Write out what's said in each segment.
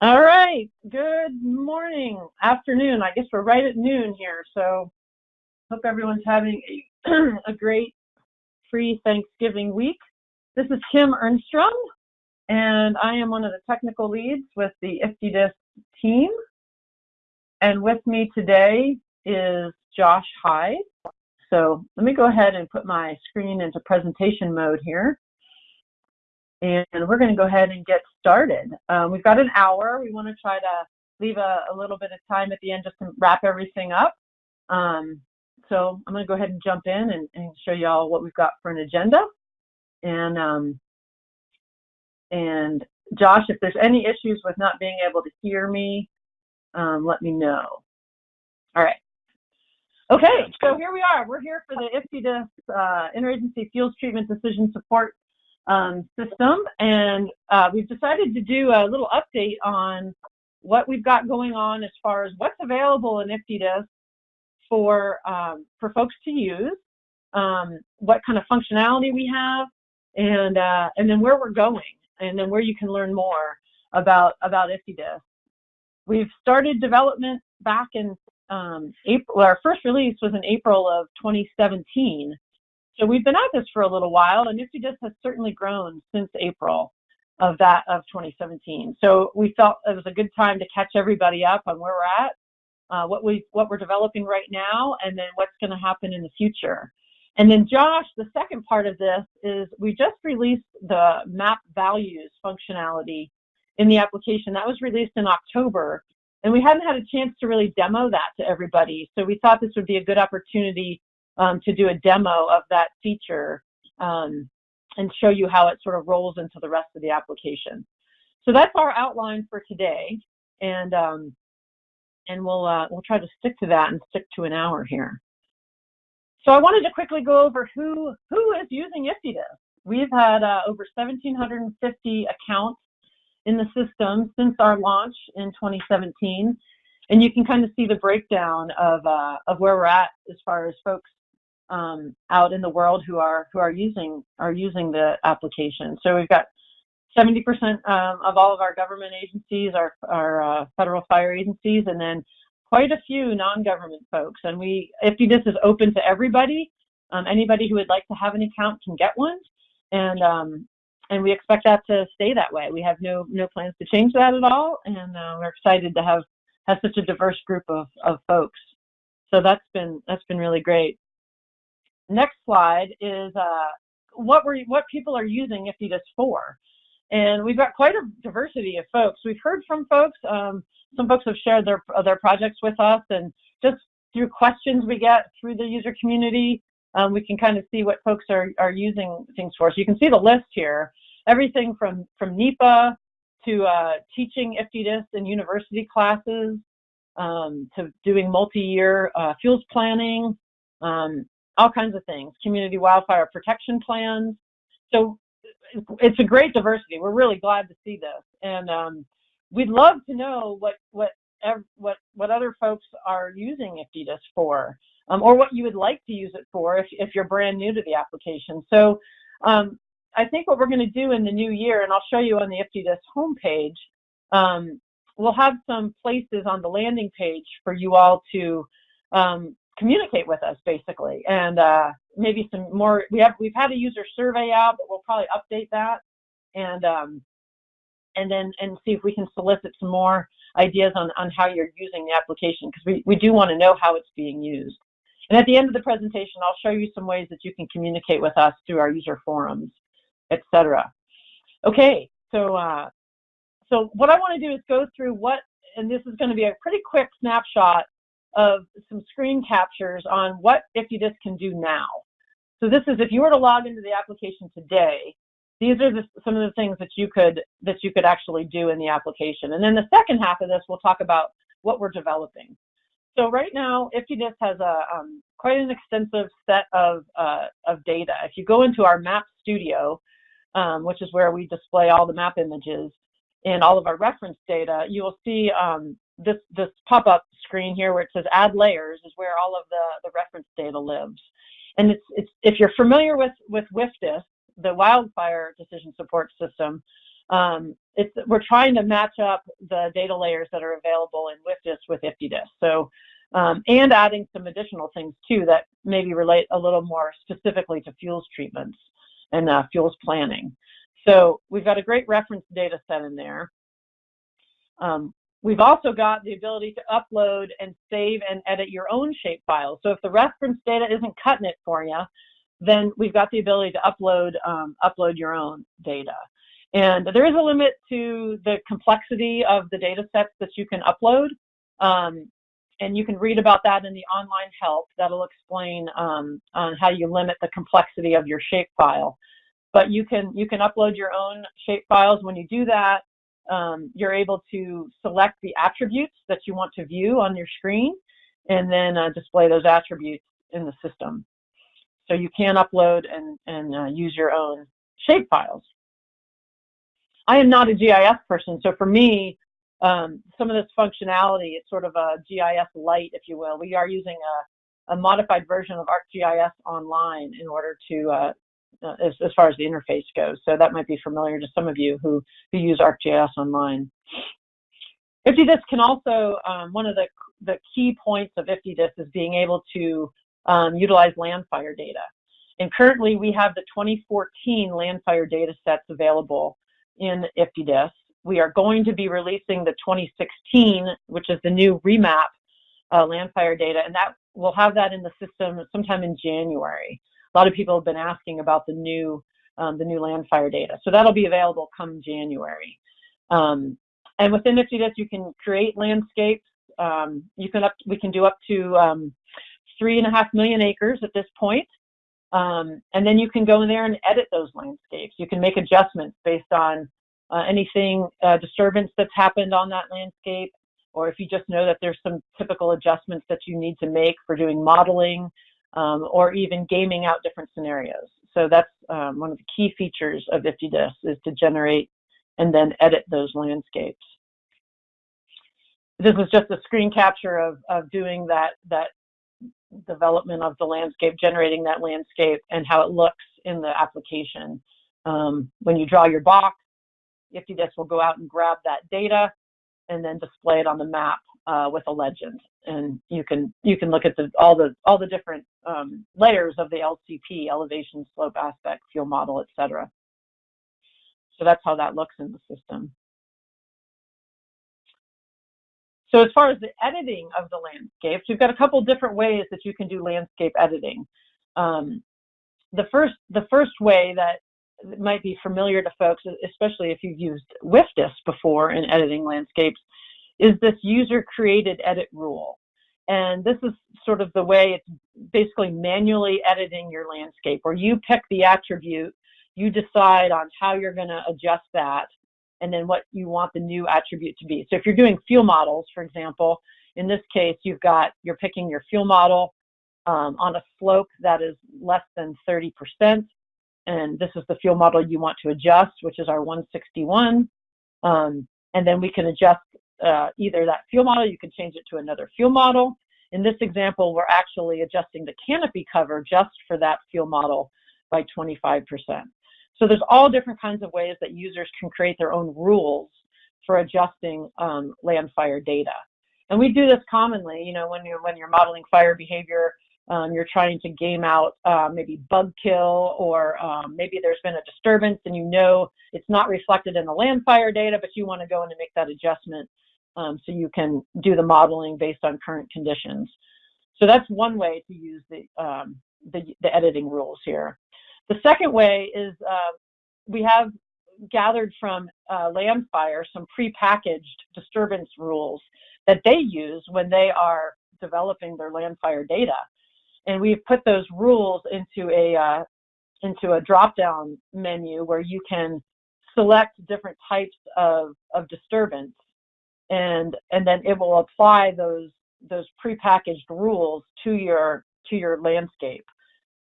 All right. Good morning, afternoon. I guess we're right at noon here. So hope everyone's having a, a great free Thanksgiving week. This is Kim Ernstrom, and I am one of the technical leads with the IFTDSS team. And with me today is Josh Hyde. So let me go ahead and put my screen into presentation mode here. And we're going to go ahead and get started. Um, we've got an hour. We want to try to leave a, a, little bit of time at the end just to wrap everything up. Um, so I'm going to go ahead and jump in and, and, show you all what we've got for an agenda. And, um, and Josh, if there's any issues with not being able to hear me, um, let me know. All right. Okay, so here we are. We're here for the IFTDSS uh, Interagency Fuels Treatment Decision Support um, System, and uh, we've decided to do a little update on what we've got going on as far as what's available in IFTDSS for, um, for folks to use, um, what kind of functionality we have, and, uh, and then where we're going, and then where you can learn more about, about IFTDSS. We've started development back in um, April, our first release was in April of 2017. So we've been at this for a little while, and IFTDSS has certainly grown since April of that of 2017. So we felt it was a good time to catch everybody up on where we're at, uh, what we what we're developing right now, and then what's going to happen in the future. And then Josh, the second part of this is we just released the map values functionality in the application. That was released in October, and we hadn't had a chance to really demo that to everybody. So we thought this would be a good opportunity um, to do a demo of that feature um, and show you how it sort of rolls into the rest of the application. So that's our outline for today, and um, and we'll uh, we'll try to stick to that and stick to an hour here. So I wanted to quickly go over who who is using IFTDSS. We've had uh, over 1,750 accounts in the system since our launch in 2017. And you can kind of see the breakdown of, uh, of where we're at as far as folks um, out in the world who are who are using are using the application. So we've got 70% um, of all of our government agencies are, are uh, federal fire agencies, and then quite a few non-government folks. And we, IFTDSS is open to everybody. Um, anybody who would like to have an account can get one. And um, and we expect that to stay that way. We have no no plans to change that at all, and uh, we're excited to have have such a diverse group of of folks. So that's been that's been really great. Next slide is uh, what we what people are using IFTDSS for, and we've got quite a diversity of folks. We've heard from folks. Um, some folks have shared their their projects with us, and just through questions we get through the user community, um, we can kind of see what folks are, are using things for. So you can see the list here, everything from, from NEPA to uh, teaching IFTDSS in university classes, um, to doing multi-year uh, fuels planning, um, all kinds of things, community wildfire protection plans. So it's a great diversity. We're really glad to see this. And um, we'd love to know what, what, what, what other folks are using IFTDSS for um, or what you would like to use it for if, if you're brand new to the application. So um, I think what we're going to do in the new year, and I'll show you on the IFTDSS homepage, um, we'll have some places on the landing page for you all to um, communicate with us, basically, and uh, maybe some more. We have we've had a user survey out, but we'll probably update that, and um, and then and see if we can solicit some more ideas on on how you're using the application because we we do want to know how it's being used. And at the end of the presentation, I'll show you some ways that you can communicate with us through our user forums, etc. Okay, so uh, so what I want to do is go through what, and this is going to be a pretty quick snapshot of some screen captures on what IFTDSS can do now. So this is if you were to log into the application today, these are the, some of the things that you could that you could actually do in the application. And then the second half of this, we'll talk about what we're developing. So right now, IFTDSS has a um, quite an extensive set of, uh, of data. If you go into our map studio, um, which is where we display all the map images and all of our reference data, you will see um, this, this pop-up screen here where it says add layers is where all of the, the reference data lives. And it's, it's, if you're familiar with, with WFDSS, the wildfire decision support system, um, it's, we're trying to match up the data layers that are available in WFDSS with IFTDSS. So, um, and adding some additional things too that maybe relate a little more specifically to fuels treatments and uh, fuels planning. So we've got a great reference data set in there. Um, we've also got the ability to upload and save and edit your own shape files. So if the reference data isn't cutting it for you, then we've got the ability to upload um, upload your own data. And there is a limit to the complexity of the data sets that you can upload. Um, and you can read about that in the online help. That'll explain um, on how you limit the complexity of your shapefile. But you can you can upload your own shapefiles. When you do that, um, you're able to select the attributes that you want to view on your screen, and then uh, display those attributes in the system. So you can upload and and uh, use your own shapefiles. I am not a GIS person, so for me, um, some of this functionality is sort of a GIS light, if you will. We are using a, a modified version of ArcGIS online in order to, uh, uh, as, as far as the interface goes. So that might be familiar to some of you who, who use ArcGIS online. IFTDSS can also, um, one of the, the key points of IFTDSS is being able to um, utilize landfire data. And currently we have the 2014 landfire data sets available in IFTDSS. We are going to be releasing the 2016, which is the new remap uh, landfire data, and that we'll have that in the system sometime in January. A lot of people have been asking about the new um, the new landfire data, so that'll be available come January. Um, and within IFTDSS, you can create landscapes. Um, you can up we can do up to um, three and a half million acres at this point. Um, and then you can go in there and edit those landscapes. You can make adjustments based on uh, anything uh, disturbance that's happened on that landscape, or if you just know that there's some typical adjustments that you need to make for doing modeling, um, or even gaming out different scenarios. So that's um, one of the key features of IFTDSS is to generate and then edit those landscapes. This is just a screen capture of, of doing that, that development of the landscape, generating that landscape and how it looks in the application. Um, when you draw your box, IFTDSS will go out and grab that data and then display it on the map uh, with a legend. And you can you can look at the all the all the different um, layers of the LCP, elevation, slope, aspect, fuel model, etc. So that's how that looks in the system. So as far as the editing of the landscapes, you've got a couple different ways that you can do landscape editing. Um, the first the first way that might be familiar to folks, especially if you've used WFDSS before in editing landscapes, is this user created edit rule. And this is sort of the way it's basically manually editing your landscape, where you pick the attribute, you decide on how you're going to adjust that, and then what you want the new attribute to be. So if you're doing fuel models, for example, in this case, you've got, you're picking your fuel model um, on a slope that is less than 30%. And this is the fuel model you want to adjust, which is our 161. Um, and then we can adjust uh, either that fuel model, you can change it to another fuel model. In this example, we're actually adjusting the canopy cover just for that fuel model by 25%. So there's all different kinds of ways that users can create their own rules for adjusting um, land fire data. And we do this commonly, you know, when you're, when you're modeling fire behavior, um, you're trying to game out uh, maybe bug kill or um, maybe there's been a disturbance and you know it's not reflected in the land fire data, but you want to go in and make that adjustment um, so you can do the modeling based on current conditions. So that's one way to use the, um, the, the editing rules here. The second way is uh, we have gathered from uh, Landfire some prepackaged disturbance rules that they use when they are developing their Landfire data. And we've put those rules into a, uh, into a drop-down menu where you can select different types of, of disturbance and, and then it will apply those, those prepackaged rules to your, to your landscape.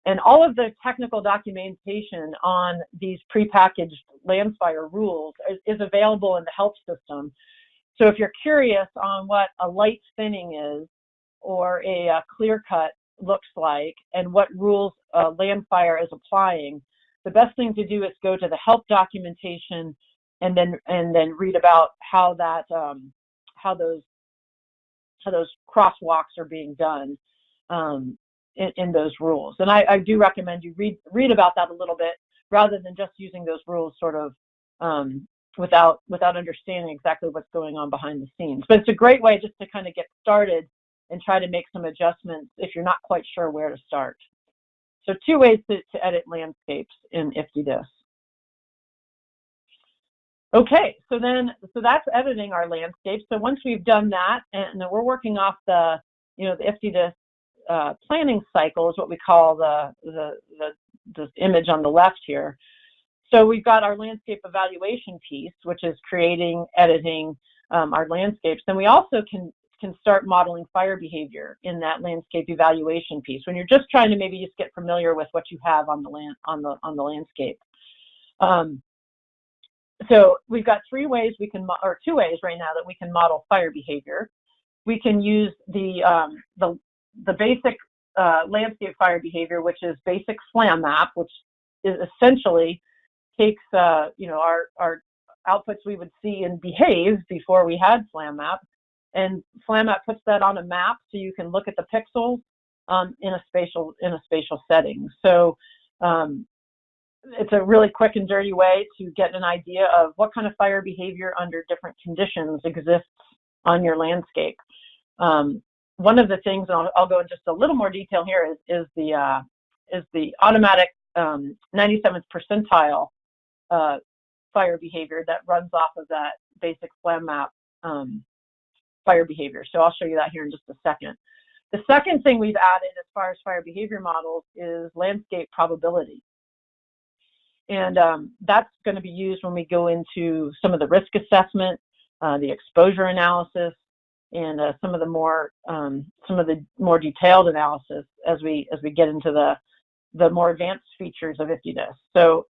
And all of the technical documentation on these prepackaged landfire rules is, is, available in the help system. So if you're curious on what a light thinning is or a, a clear cut looks like and what rules uh, landfire is applying, the best thing to do is go to the help documentation and then and then read about how that um, how those how those crosswalks are being done um, in, in, those rules. And I, I, do recommend you read read about that a little bit rather than just using those rules sort of um, without without understanding exactly what's going on behind the scenes. But it's a great way just to kind of get started and try to make some adjustments if you're not quite sure where to start. So two ways to, to edit landscapes in IFTDSS. Okay, so then, so that's editing our landscape. So once we've done that, and we're working off the, you know, the IFTDSS uh, planning cycle is what we call the, the, the, the image on the left here. So we've got our landscape evaluation piece, which is creating, editing um, our landscapes. Then we also can can start modeling fire behavior in that landscape evaluation piece when you're just trying to maybe just get familiar with what you have on the land on the on the landscape. Um, so we've got three ways we can, or two ways right now that we can model fire behavior. We can use the um, the the basic uh, landscape fire behavior, which is basic FlamMap, which is essentially takes uh, you know our our outputs we would see in Behave before we had FlamMap, and FlamMap puts that on a map so you can look at the pixels um, in a spatial in a spatial setting. So um, it's a really quick and dirty way to get an idea of what kind of fire behavior under different conditions exists on your landscape. Um, one of the things, and I'll, I'll, go in just a little more detail here, is, is the uh, is the automatic um, 97th percentile uh, fire behavior that runs off of that basic FlamMap um, fire behavior. So I'll show you that here in just a second. The second thing we've added as far as fire behavior models is landscape probability. And um, that's going to be used when we go into some of the risk assessment, uh, the exposure analysis, and uh, some of the more um, some of the more detailed analysis as we as we get into the the more advanced features of IFTDSS. So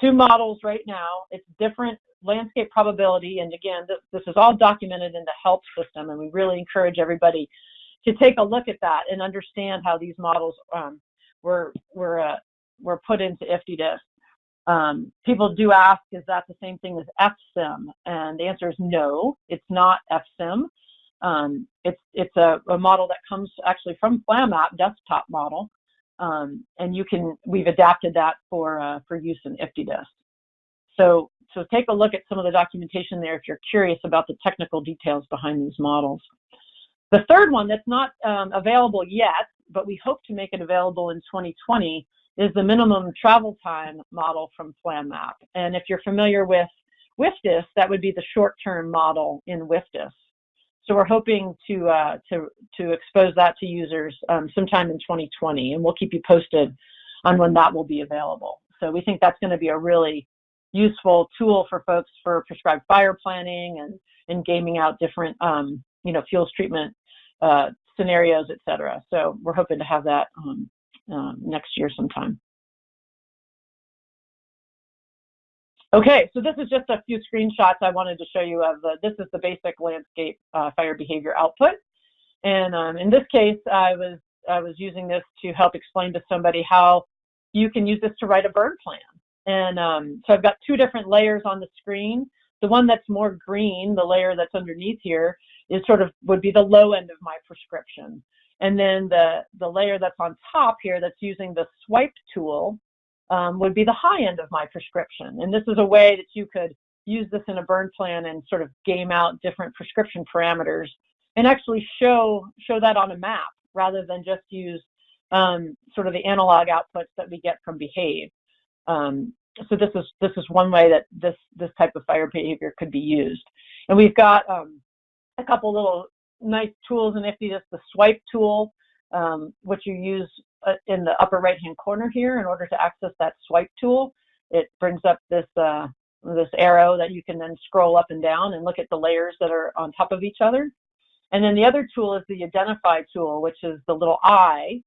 two models right now. It's different landscape probability, and again, this, this is all documented in the HELP system, and we really encourage everybody to take a look at that and understand how these models um, were were uh, were put into IFTDSS. Um, people do ask, is that the same thing as FSIM? And the answer is no, it's not FSIM. Um, it's it's a, a, model that comes actually from FlamMap desktop model, um, and you can we've adapted that for uh, for use in IFTDSS. So so take a look at some of the documentation there if you're curious about the technical details behind these models. The third one that's not um, available yet, but we hope to make it available in 2020 is the minimum travel time model from FlamMap. And if you're familiar with WFDSS, that would be the short-term model in WFDSS. So we're hoping to, uh, to, to expose that to users um, sometime in 2020, and we'll keep you posted on when that will be available. So we think that's going to be a really useful tool for folks for prescribed fire planning and, and gaming out different, um, you know, fuels treatment uh, scenarios, et cetera. So we're hoping to have that um, um, next year sometime. Okay, so this is just a few screenshots I wanted to show you of the, this is the basic landscape uh, fire behavior output. And um, in this case, I was, I was using this to help explain to somebody how you can use this to write a burn plan. And um, so I've got two different layers on the screen. The one that's more green, the layer that's underneath here, is sort of would be the low end of my prescription. And then the, the layer that's on top here that's using the swipe tool um, would be the high end of my prescription. And this is a way that you could use this in a burn plan and sort of game out different prescription parameters and actually show, show that on a map rather than just use um, sort of the analog outputs that we get from Behave. Um, so this is this is one way that this this type of fire behavior could be used. And we've got um, a couple little nice tools in IFTDSS, the swipe tool, um, which you use uh, in the upper right hand corner here in order to access that swipe tool. It brings up this uh, this arrow that you can then scroll up and down and look at the layers that are on top of each other. And then the other tool is the identify tool, which is the little eye.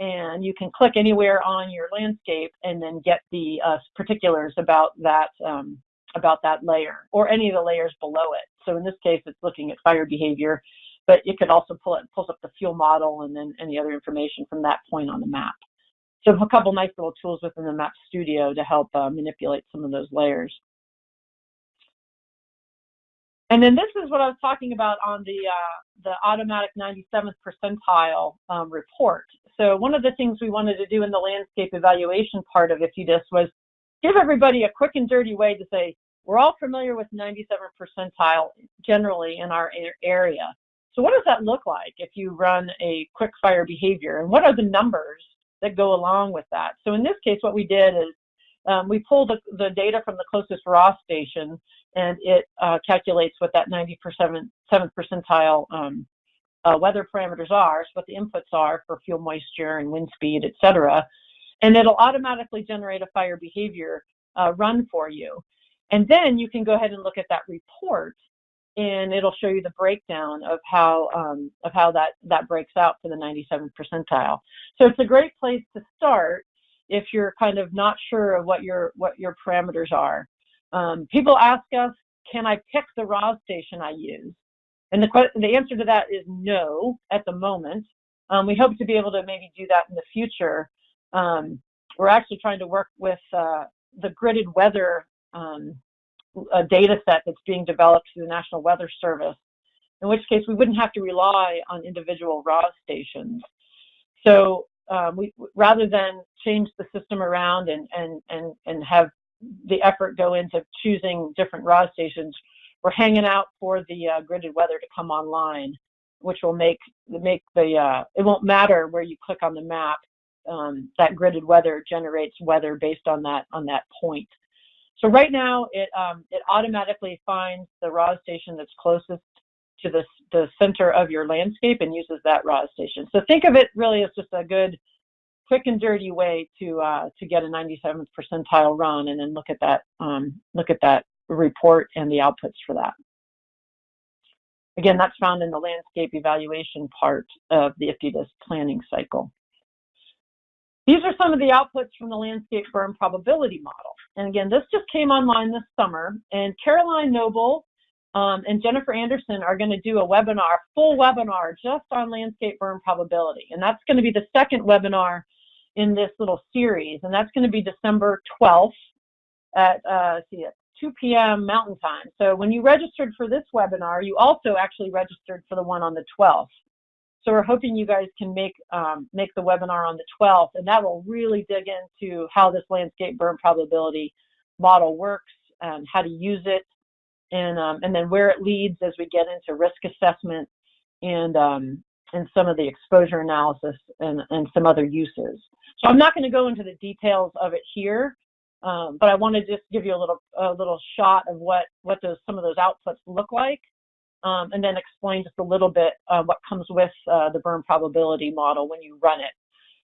And you can click anywhere on your landscape and then get the uh, particulars about that um, about that layer or any of the layers below it. So in this case, it's looking at fire behavior but it could also pull it pulls up the fuel model and then any other information from that point on the map. So a couple nice little tools within the Map Studio to help uh, manipulate some of those layers. And then this is what I was talking about on the, uh, the automatic 97th percentile um, report. So one of the things we wanted to do in the landscape evaluation part of IFTDSS was give everybody a quick and dirty way to say, we're all familiar with 97 percentile generally in our area. So what does that look like if you run a quick fire behavior? And what are the numbers that go along with that? So in this case, what we did is um, we pulled the, the, data from the closest RAW station and it uh, calculates what that 97th percentile um, uh, weather parameters are, so what the inputs are for fuel moisture and wind speed, et cetera. And it'll automatically generate a fire behavior uh, run for you. And then you can go ahead and look at that report and it'll show you the breakdown of how um, of how that that breaks out for the 97th percentile. So it's a great place to start if you're kind of not sure of what your what your parameters are. Um, people ask us, can I pick the RAW station I use? And the the answer to that is no at the moment. Um, we hope to be able to maybe do that in the future. Um, we're actually trying to work with uh, the gridded weather a data set that's being developed through the National Weather Service, in which case we wouldn't have to rely on individual RAW stations. So um, we, rather than change the system around and, and, and, and have the effort go into choosing different RAW stations, we're hanging out for the uh, gridded weather to come online, which will make, make the, uh, it won't matter where you click on the map, um, that gridded weather generates weather based on that, on that point. So right now, it, um, it automatically finds the RAW station that's closest to the, the center of your landscape and uses that RAW station. So think of it really as just a good, quick and dirty way to uh, to get a 97th percentile run, and then look at that um, look at that report and the outputs for that. Again, that's found in the landscape evaluation part of the IFTDSS planning cycle. These are some of the outputs from the landscape burn probability model. And again, this just came online this summer, and Caroline Noble um, and Jennifer Anderson are going to do a webinar, full webinar, just on landscape burn probability. And that's going to be the second webinar in this little series, and that's going to be December 12th at, uh, see, at 2 p.m. Mountain Time. So when you registered for this webinar, you also actually registered for the one on the 12th. So we're hoping you guys can make um, make the webinar on the 12th, and that will really dig into how this landscape burn probability model works, and how to use it, and um, and then where it leads as we get into risk assessment and um, and some of the exposure analysis and, and some other uses. So I'm not going to go into the details of it here, um, but I want to just give you a little a little shot of what what those some of those outputs look like um, and then explain just a little bit uh, what comes with uh, the burn probability model when you run it.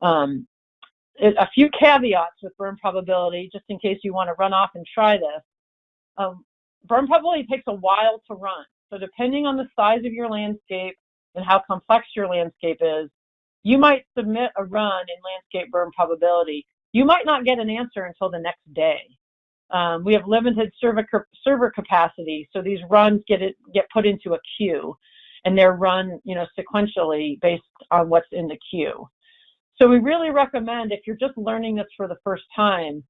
Um. A few caveats with burn probability, just in case you want to run off and try this. Um, burn probability takes a while to run. So depending on the size of your landscape and how complex your landscape is, you might submit a run in landscape burn probability. You might not get an answer until the next day. Um, we have limited server, server capacity, so these runs get it, get put into a queue, and they're run, you know, sequentially based on what's in the queue. So we really recommend if you're just learning this for the first time,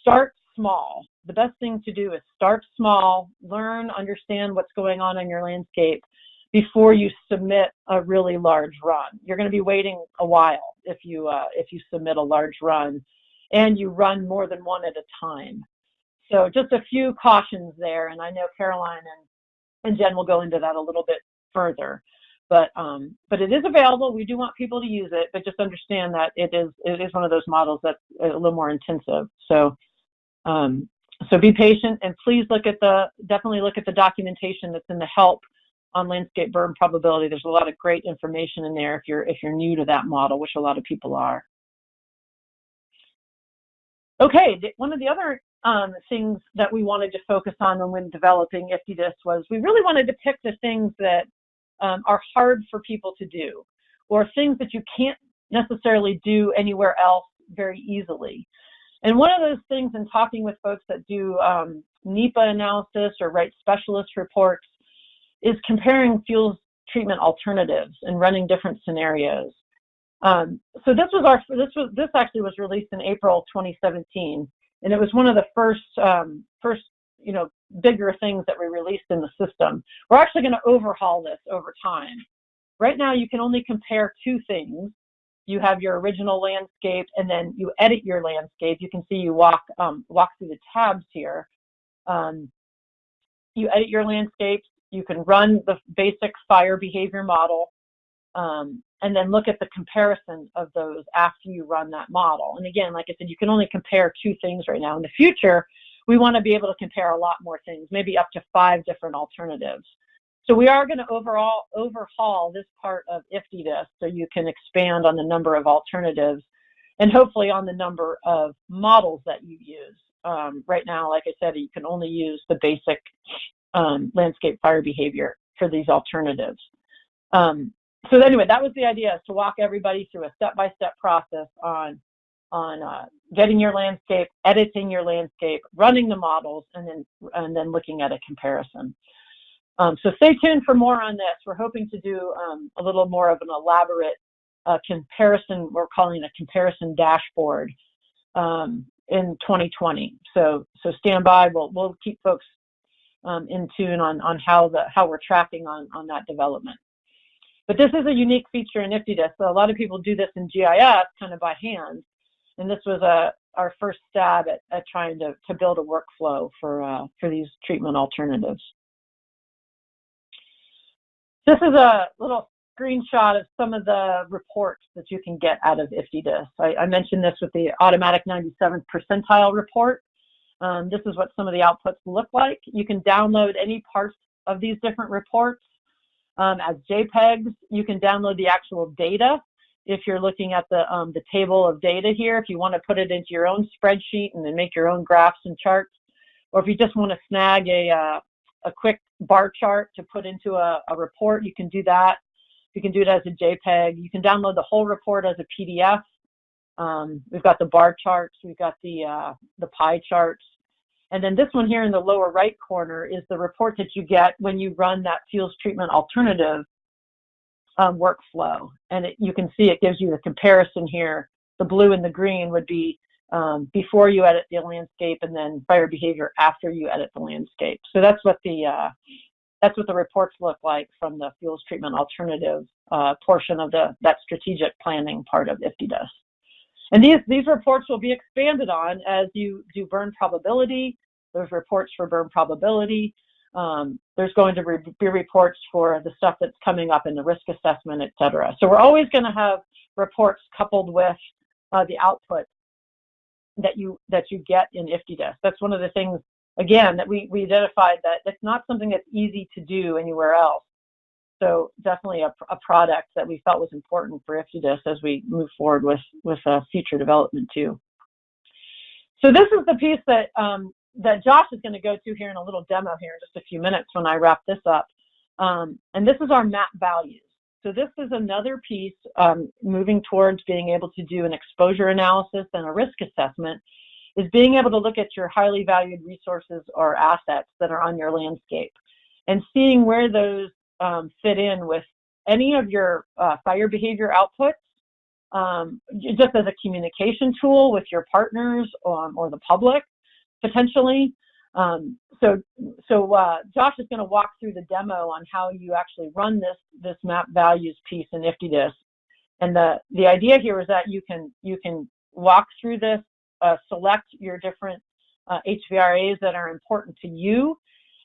start small. The best thing to do is start small, learn, understand what's going on in your landscape before you submit a really large run. You're going to be waiting a while if you uh, if you submit a large run, and you run more than one at a time. So just a few cautions there, and I know Caroline and, and Jen will go into that a little bit further. But um, but it is available. We do want people to use it, but just understand that it is it is one of those models that's a little more intensive. So um, so be patient and please look at the definitely look at the documentation that's in the help on landscape burn probability. There's a lot of great information in there if you're if you're new to that model, which a lot of people are. Okay, one of the other um, things that we wanted to focus on when developing IFTDSS was we really wanted to pick the things that um, are hard for people to do or things that you can't necessarily do anywhere else very easily. And one of those things in talking with folks that do um, NEPA analysis or write specialist reports is comparing fuels treatment alternatives and running different scenarios. Um, so this was our this was this actually was released in April 2017, and it was one of the first um, first you know bigger things that we released in the system. We're actually going to overhaul this over time. Right now, you can only compare two things. You have your original landscape, and then you edit your landscape. You can see you walk um, walk through the tabs here. Um, you edit your landscapes. You can run the basic fire behavior model, um, and then look at the comparison of those after you run that model. And again, like I said, you can only compare two things right now. In the future, we want to be able to compare a lot more things, maybe up to five different alternatives. So we are going to overall overhaul this part of IFTDSS so you can expand on the number of alternatives and hopefully on the number of models that you use. Um, right now, like I said, you can only use the basic um, landscape fire behavior for these alternatives. Um, so anyway, that was the idea, is to walk everybody through a step-by-step -step process on, on uh, getting your landscape, editing your landscape, running the models, and then, and then looking at a comparison. Um, so stay tuned for more on this. We're hoping to do um, a little more of an elaborate uh, comparison, we're calling a comparison dashboard um, in 2020. So, so stand by, we'll, we'll keep folks um, in tune on, on how, the, how we're tracking on, on that development. But this is a unique feature in IFTDSS. So a lot of people do this in GIS kind of by hand. And this was a, our first stab at, at trying to, to build a workflow for, uh, for these treatment alternatives. This is a little screenshot of some of the reports that you can get out of IFTDSS. I, I mentioned this with the automatic 97th percentile report. Um, this is what some of the outputs look like. You can download any parts of these different reports um, as JPEGs. You can download the actual data if you're looking at the, um, the table of data here, if you want to put it into your own spreadsheet and then make your own graphs and charts, or if you just want to snag a, uh, a quick bar chart to put into a, a report, you can do that. You can do it as a JPEG. You can download the whole report as a PDF. Um, we've got the bar charts, we've got the, uh, the pie charts, and then this one here in the lower right corner is the report that you get when you run that fuels treatment alternative um, workflow. And it, you can see it gives you the comparison here. The blue and the green would be um, before you edit the landscape and then fire behavior after you edit the landscape. So that's what the uh, that's what the reports look like from the fuels treatment alternative uh, portion of the that strategic planning part of IFTDSS. And these, these reports will be expanded on as you do burn probability. There's reports for burn probability. Um, there's going to be reports for the stuff that's coming up in the risk assessment, et cetera. So we're always going to have reports coupled with uh, the output that you that you get in IFTDSS. That's one of the things, again, that we, we identified that it's not something that's easy to do anywhere else. So definitely a, a product that we felt was important for IFTDSS as we move forward with, with uh, future development too. So this is the piece that, um, that Josh is going to go to here in a little demo here in just a few minutes when I wrap this up. Um, and this is our map values. So this is another piece um, moving towards being able to do an exposure analysis and a risk assessment is being able to look at your highly valued resources or assets that are on your landscape and seeing where those um, fit in with any of your uh, fire behavior outputs, um, just as a communication tool with your partners um, or the public, potentially. Um, so, so uh, Josh is going to walk through the demo on how you actually run this this map values piece in IFTDSS. And the the idea here is that you can you can walk through this, uh, select your different uh, HVRAs that are important to you,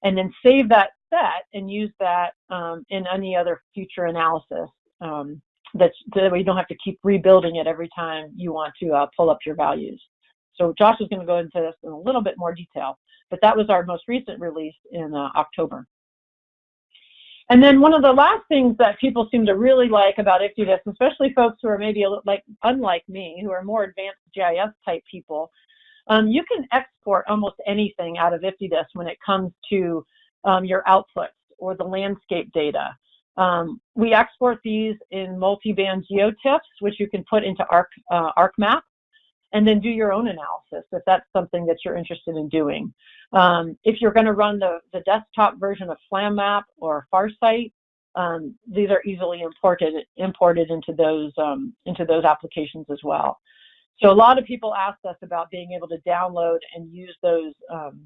and then save that set and use that um, in any other future analysis um, that, you don't have to keep rebuilding it every time you want to uh, pull up your values. So Josh is going to go into this in a little bit more detail, but that was our most recent release in uh, October. And then one of the last things that people seem to really like about IFTDSS, especially folks who are maybe like unlike me, who are more advanced GIS type people, um, you can export almost anything out of IFTDSS when it comes to um, your outputs or the landscape data. Um, we export these in multi-band geotiffs, which you can put into Arc, uh, ArcMap, and then do your own analysis if that's something that you're interested in doing. Um, if you're going to run the, the desktop version of FlamMap or FARSITE, um, these are easily imported imported into those um, into those applications as well. So a lot of people asked us about being able to download and use those um,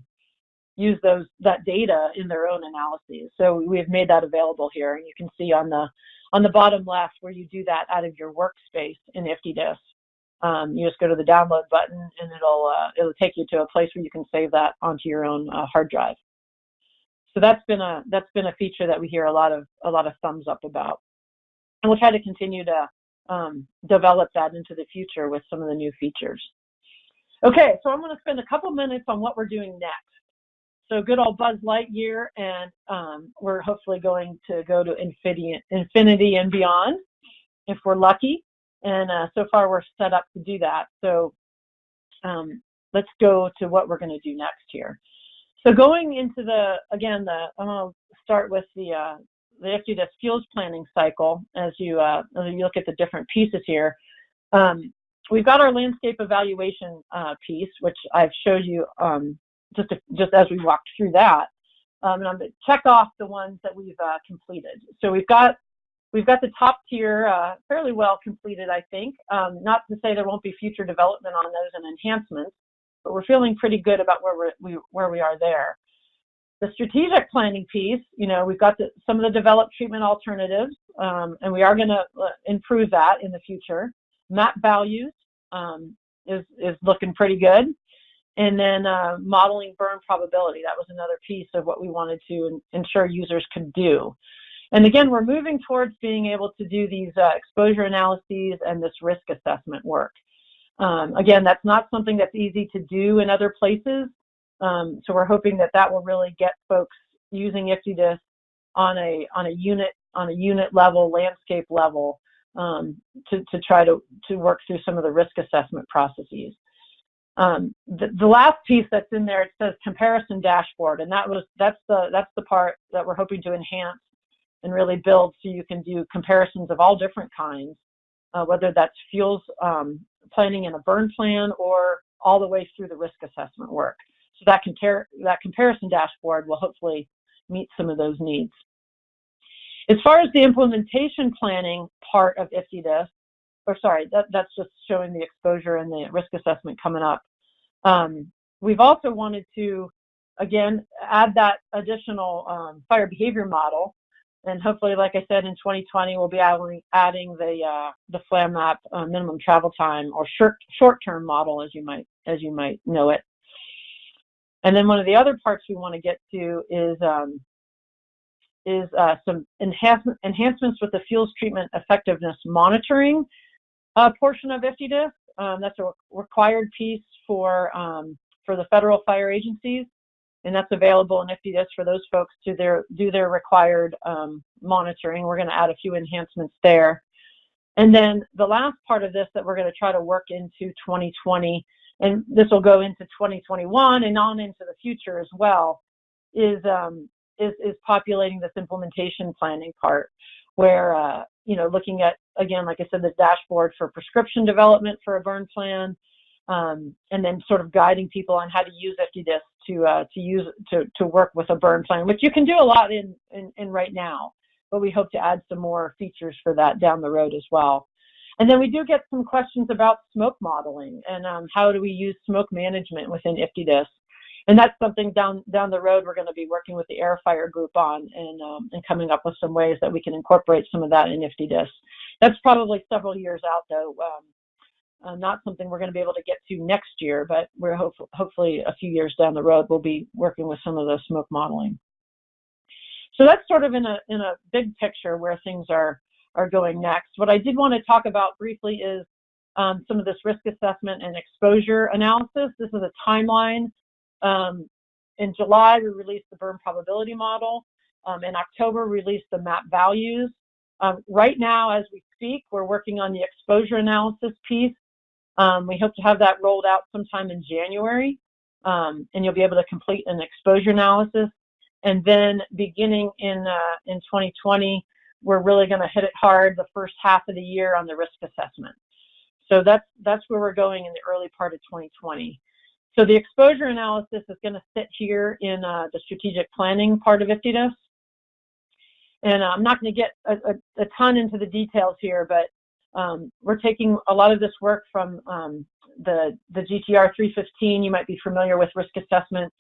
use those that data in their own analyses. So we have made that available here, and you can see on the on the bottom left where you do that out of your workspace in IFTDSS. Um, you just go to the download button, and it'll uh, it'll take you to a place where you can save that onto your own uh, hard drive. So that's been a that's been a feature that we hear a lot of a lot of thumbs up about, and we'll try to continue to um, develop that into the future with some of the new features. Okay, so I'm going to spend a couple minutes on what we're doing next. So good old Buzz Lightyear, and um, we're hopefully going to go to infinity, infinity and beyond if we're lucky. And uh, so far we're set up to do that. So um, let's go to what we're going to do next here. So going into the, again, the I'm going to start with the, uh, the IFTDSS fuels planning cycle as you, uh, as you look at the different pieces here. Um, we've got our landscape evaluation uh, piece, which I've showed you um, just to, just as we walked through that. Um, and I'm going to check off the ones that we've uh, completed. So we've got we've got the top tier uh, fairly well completed, I think. Um, not to say there won't be future development on those and enhancements, but we're feeling pretty good about where we're, we where we are there. The strategic planning piece, you know, we've got the, some of the developed treatment alternatives, um, and we are going to uh, improve that in the future. Map values um, is is looking pretty good. And then uh, modeling burn probability, that was another piece of what we wanted to ensure users could do. And again, we're moving towards being able to do these uh, exposure analyses and this risk assessment work. Um, again, that's not something that's easy to do in other places. Um, so we're hoping that that will really get folks using IFTDSS on a on a unit on a unit level, landscape level, um, to to try to to work through some of the risk assessment processes. Um, the, the, last piece that's in there, it says comparison dashboard, and that was that's the that's the part that we're hoping to enhance and really build so you can do comparisons of all different kinds, uh, whether that's fuels um, planning in a burn plan or all the way through the risk assessment work. So that, compare, that comparison dashboard will hopefully meet some of those needs. As far as the implementation planning part of IFTDSS, or sorry, that, that's just showing the exposure and the risk assessment coming up. Um, we've also wanted to, again, add that additional um, fire behavior model. And hopefully, like I said, in 2020, we'll be adding, adding the uh, the FlamMap uh, minimum travel time or short short term model, as you might as you might know it. And then one of the other parts we want to get to is um, is uh, some enhancement, enhancements with the fuels treatment effectiveness monitoring uh, portion of IFTDSS. Um, that's a required piece for um, for the federal fire agencies, and that's available in IFTDSS for those folks to their do their required um, monitoring. We're going to add a few enhancements there. And then the last part of this that we're going to try to work into 2020, and this will go into 2021 and on into the future as well, is um, is, is populating this implementation planning part, where uh, you know looking at again, like I said, the dashboard for prescription development for a burn plan, um, and then sort of guiding people on how to use IFTDSS to uh, to use to to work with a burn plan, which you can do a lot in, in in right now, but we hope to add some more features for that down the road as well. And then we do get some questions about smoke modeling and um, how do we use smoke management within IFTDSS and that's something down down the road we're going to be working with the air fire group on and um, and coming up with some ways that we can incorporate some of that in IFTDSS. That's probably several years out though. Um, uh, not something we're going to be able to get to next year, but we're hope hopefully a few years down the road we'll be working with some of the smoke modeling. So that's sort of in a in a big picture where things are are going next. What I did want to talk about briefly is um, some of this risk assessment and exposure analysis. This is a timeline um, in July, we released the burn probability model. Um, in October, we released the map values. Um, right now, as we speak, we're working on the exposure analysis piece. Um, we hope to have that rolled out sometime in January, um, and you'll be able to complete an exposure analysis. And then beginning in, uh, in 2020, we're really going to hit it hard the first half of the year on the risk assessment. So that's, that's where we're going in the early part of 2020. So the exposure analysis is going to sit here in uh, the strategic planning part of IFTDSS. And uh, I'm not going to get a, a, a, ton into the details here, but um, we're taking a lot of this work from um, the, the GTR 315. You might be familiar with risk assessment.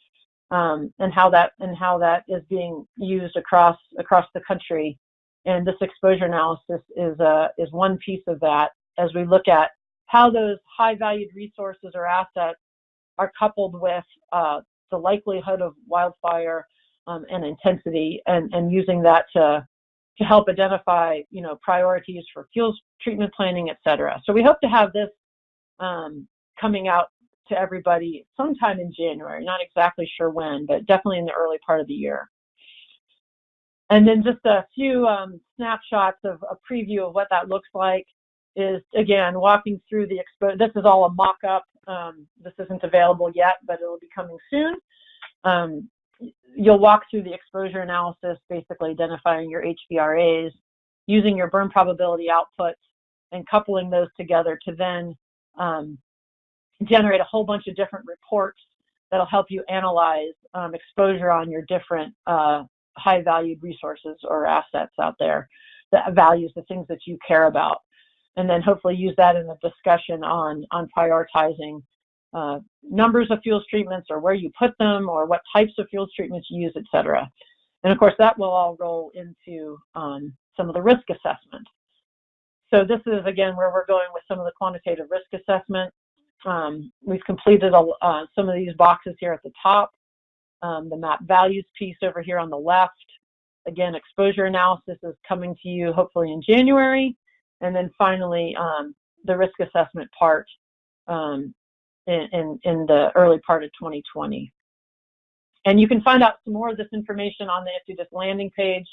um, and how that and how that is being used across across the country. And this exposure analysis is uh, is one piece of that as we look at how those high valued resources or assets are coupled with uh, the likelihood of wildfire um, and intensity and, and using that to, to help identify, you know, priorities for fuels treatment planning, et cetera. So we hope to have this um, coming out to everybody sometime in January, not exactly sure when, but definitely in the early part of the year. And then just a few um, snapshots of a preview of what that looks like is again walking through the expo. This is all a mock-up. Um, this isn't available yet, but it will be coming soon. Um, you'll walk through the exposure analysis, basically identifying your HVRAs, using your burn probability outputs, and coupling those together to then um, generate a whole bunch of different reports that'll help you analyze um, exposure on your different uh, high valued resources or assets out there, the values, the things that you care about and then hopefully use that in the discussion on, on prioritizing uh, numbers of fuels treatments or where you put them or what types of fuels treatments you use, et cetera. And of course, that will all roll into um, some of the risk assessment. So this is, again, where we're going with some of the quantitative risk assessment. Um, we've completed a, uh, some of these boxes here at the top. Um, the map values piece over here on the left. Again, exposure analysis is coming to you hopefully in January. And then finally, um, the risk assessment part um, in, in, in, the early part of 2020. And you can find out some more of this information on the IFTDSS landing page.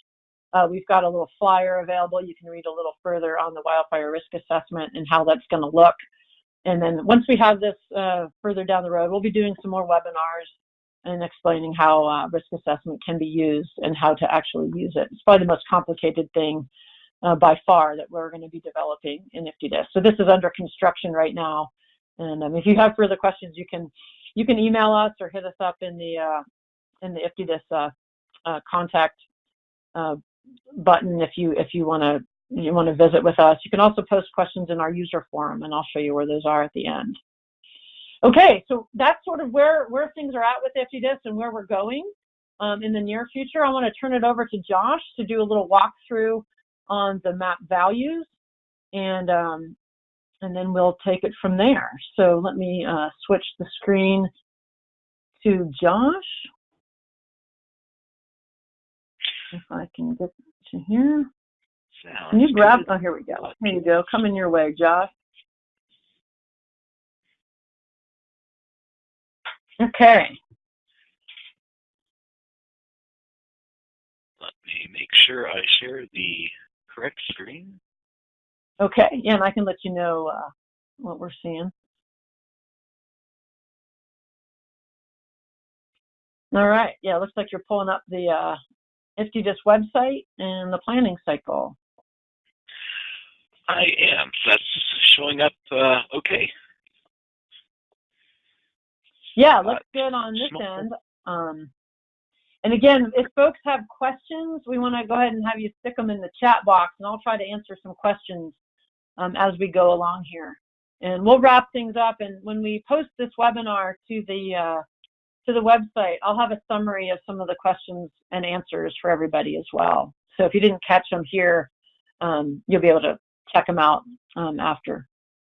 Uh, we've got a little flyer available. You can read a little further on the wildfire risk assessment and how that's going to look. And then once we have this uh, further down the road, we'll be doing some more webinars and explaining how uh, risk assessment can be used and how to actually use it. It's probably the most complicated thing uh, by far that we're going to be developing in IFTDSS. So this is under construction right now. And um, if you have further questions, you can you can email us or hit us up in the uh, in the IFTDSS uh, uh, contact uh, button if you if you want to you want to visit with us. You can also post questions in our user forum, and I'll show you where those are at the end. Okay, so that's sort of where where things are at with IFTDSS and where we're going um, in the near future. I want to turn it over to Josh to do a little walkthrough on the map values and um, and then we'll take it from there. So let me uh, switch the screen to Josh. If I can get to here. Sounds can you grab, good. oh, here we go. Here you go. Coming your way, Josh. Okay. Let me make sure I share the correct screen? Okay, yeah, and I can let you know uh, what we're seeing. All right, yeah, looks like you're pulling up the uh, IFTDSS website and the planning cycle. I am. That's showing up uh, okay. Yeah, looks uh, good on this small. end. Um, and again, if folks have questions, we want to go ahead and have you stick them in the chat box, and I'll try to answer some questions um, as we go along here. And we'll wrap things up. And when we post this webinar to the uh, to the website, I'll have a summary of some of the questions and answers for everybody as well. So if you didn't catch them here, um, you'll be able to check them out um, after.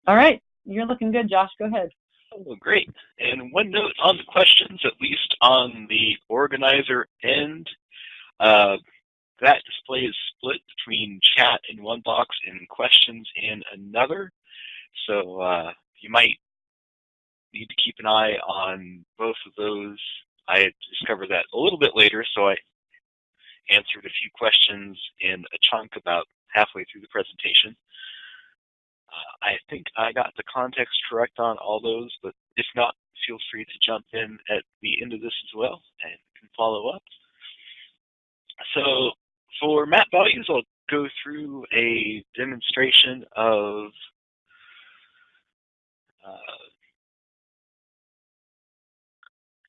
All right, you're looking good, Josh. Go ahead. Oh, great. And one note on the questions, at least on the organizer end, uh, that display is split between chat in one box and questions in another. So uh, you might need to keep an eye on both of those. I discovered that a little bit later, so I answered a few questions in a chunk about halfway through the presentation. I think I got the context correct on all those, but if not, feel free to jump in at the end of this as well and can follow up. So for map values, I'll go through a demonstration of uh,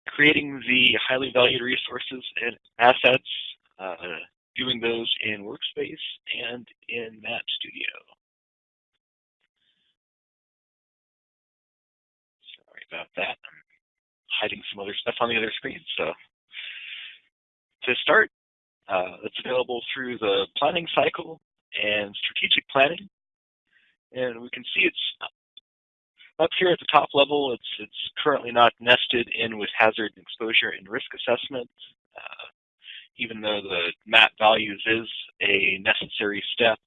creating the highly valued resources and assets, uh, doing those in Workspace and in Map Studio. About that. I'm hiding some other stuff on the other screen. So to start, uh, it's available through the planning cycle and strategic planning. And we can see it's up here at the top level. It's, it's currently not nested in with hazard and exposure and risk assessment. Uh, even though the map values is a necessary step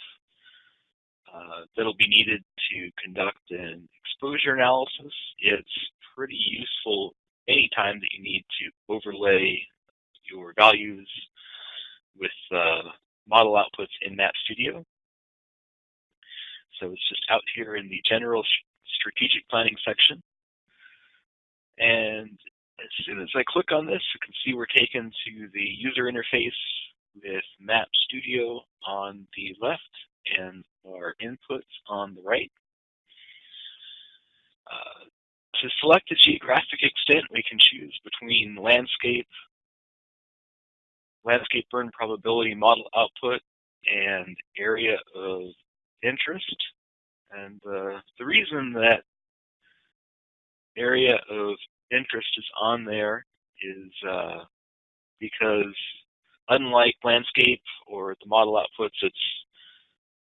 uh, that'll be needed to conduct an exposure analysis, it's pretty useful anytime that you need to overlay your values with uh, model outputs in Map Studio. So it's just out here in the general strategic planning section. And as soon as I click on this, you can see we're taken to the user interface with Map Studio on the left and our inputs on the right. Uh, to select a geographic extent, we can choose between landscape, landscape burn probability model output, and area of interest. And uh, the reason that area of interest is on there is uh, because unlike landscape or the model outputs, it's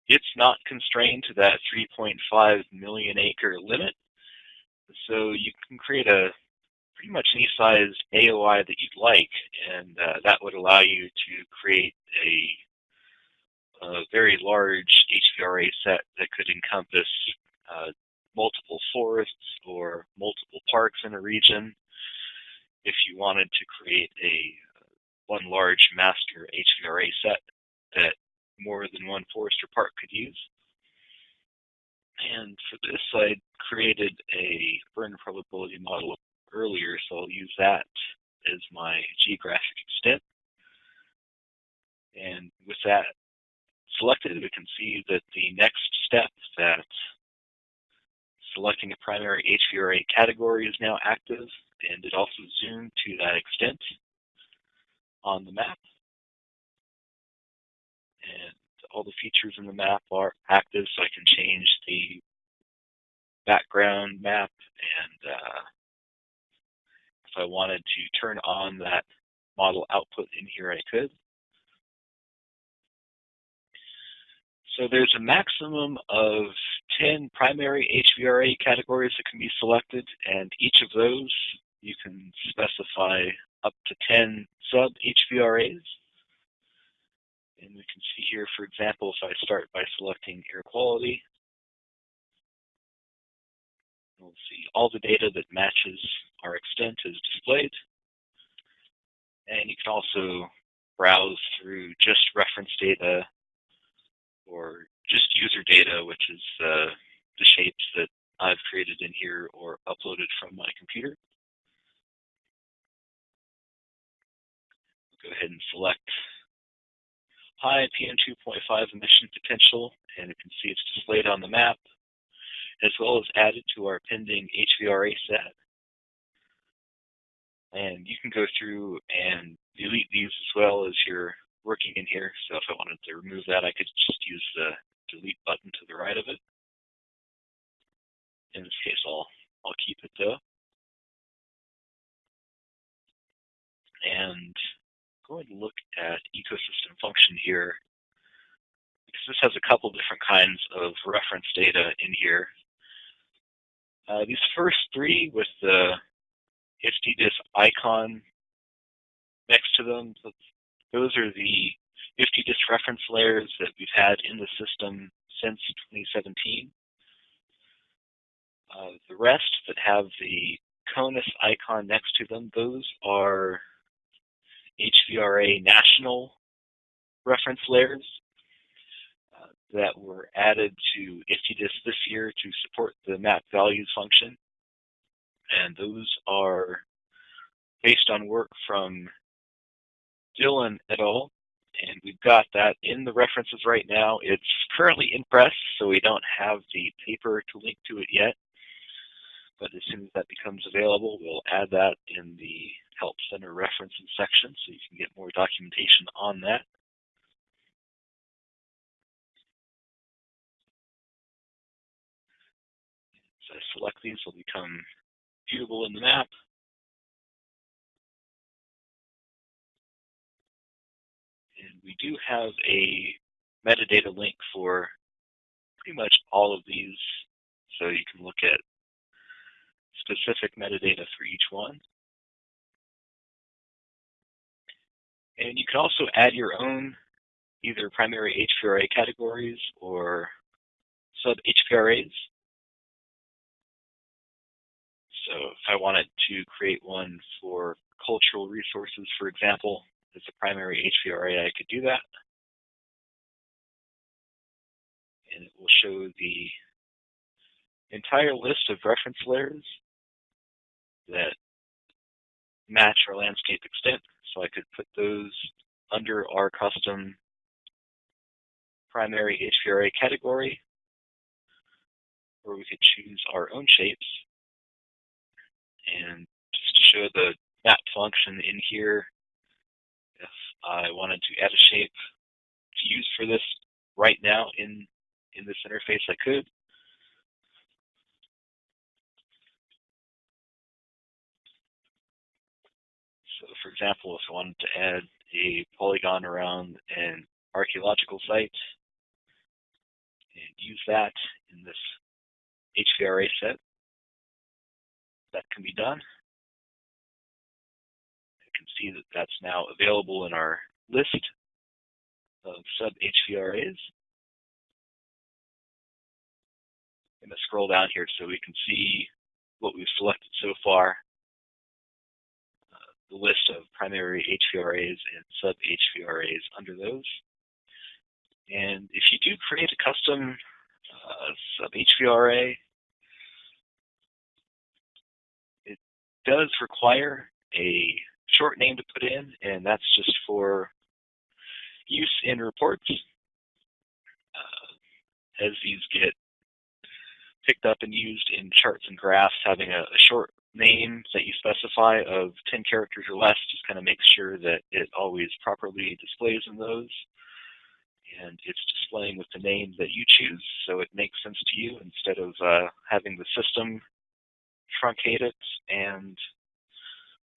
it's not constrained to that 3.5 million acre limit. So you can create a pretty much any size AOI that you'd like, and uh, that would allow you to create a, a, very large HVRA set that could encompass uh, multiple forests or multiple parks in a region if you wanted to create a one large master HVRA set that more than one forest or park could use. And for this, I created a burn probability model earlier, so I'll use that as my geographic extent. And with that selected, we can see that the next step that selecting a primary HVRA category is now active, and it also zoomed to that extent on the map. And all the features in the map are active, so I can change the background map, and uh, if I wanted to turn on that model output in here, I could. So there's a maximum of 10 primary HVRA categories that can be selected, and each of those you can specify up to 10 sub HVRAs. And we can see here, for example, if I start by selecting air quality, we'll see all the data that matches our extent is displayed. And you can also browse through just reference data or just user data, which is uh, the shapes that I've created in here or uploaded from my computer. Go ahead and select high PM2.5 emission potential, and you can see it's displayed on the map, as well as added to our pending HVRA set. And you can go through and delete these as well as you're working in here. So if I wanted to remove that, I could just use the delete button to the right of it. In this case, I'll, I'll keep it though. And going to look at ecosystem function here, because this has a couple different kinds of reference data in here. Uh, these first three with the IFTDSS icon next to them, those are the IFTDSS reference layers that we've had in the system since 2017. Uh, the rest that have the CONUS icon next to them, those are HVRA national reference layers uh, that were added to IFTDSS this year to support the map values function. And those are based on work from Dillon et al. And we've got that in the references right now. It's currently in press, so we don't have the paper to link to it yet. But as soon as that becomes available, we'll add that in the help center referencing section so you can get more documentation on that. As I select these, they'll become viewable in the map. And we do have a metadata link for pretty much all of these, so you can look at specific metadata for each one. And you can also add your own either primary HVRA categories or sub HVRAs. So if I wanted to create one for cultural resources, for example, as a primary HVRA, I could do that. And it will show the entire list of reference layers that match our landscape extent. So I could put those under our custom primary HVRA category, or we could choose our own shapes. And just to show the map function in here, if I wanted to add a shape to use for this right now in, in this interface, I could. So for example, if I wanted to add a polygon around an archaeological site and use that in this HVRA set, that can be done. You can see that that's now available in our list of sub HVRAs. I'm going to scroll down here so we can see what we've selected so far the list of primary HVRAs and sub HVRAs under those. And if you do create a custom uh, sub HVRA, it does require a short name to put in, and that's just for use in reports. Uh, as these get picked up and used in charts and graphs, having a, a short name that you specify of 10 characters or less just kind of makes sure that it always properly displays in those. And it's displaying with the name that you choose, so it makes sense to you instead of uh, having the system truncate it and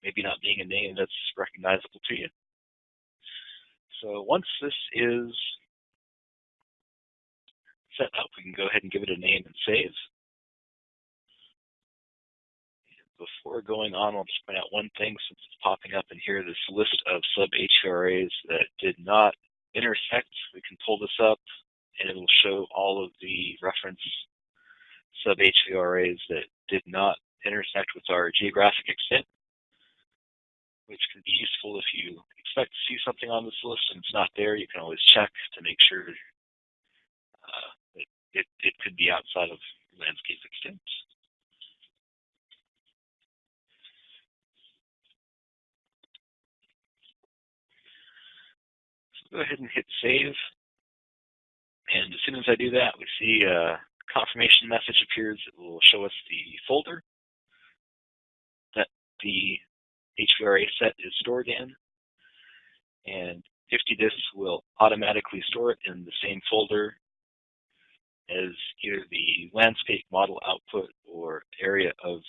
maybe not being a name that's recognizable to you. So once this is set up, we can go ahead and give it a name and save before going on, I'll just point out one thing since it's popping up in here, this list of sub HVRAs that did not intersect. We can pull this up and it'll show all of the reference sub HVRAs that did not intersect with our geographic extent, which can be useful if you expect to see something on this list and it's not there. You can always check to make sure uh, that it, it could be outside of landscape extent. Go ahead and hit save. And as soon as I do that, we see a confirmation message appears It will show us the folder that the HVRA set is stored in. And IFTDSS will automatically store it in the same folder as either the landscape model output or area of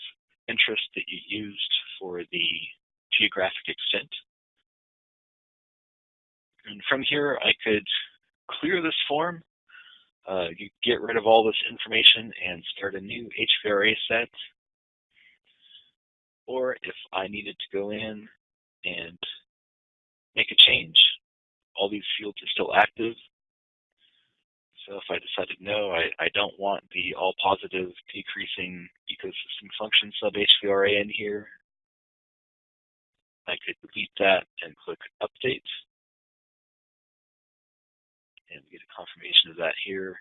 interest that you used for the geographic extent. And from here, I could clear this form, uh, get rid of all this information and start a new HVRA set. Or if I needed to go in and make a change, all these fields are still active. So if I decided no, I, I don't want the all positive decreasing ecosystem function sub HVRA in here, I could delete that and click update and we get a confirmation of that here.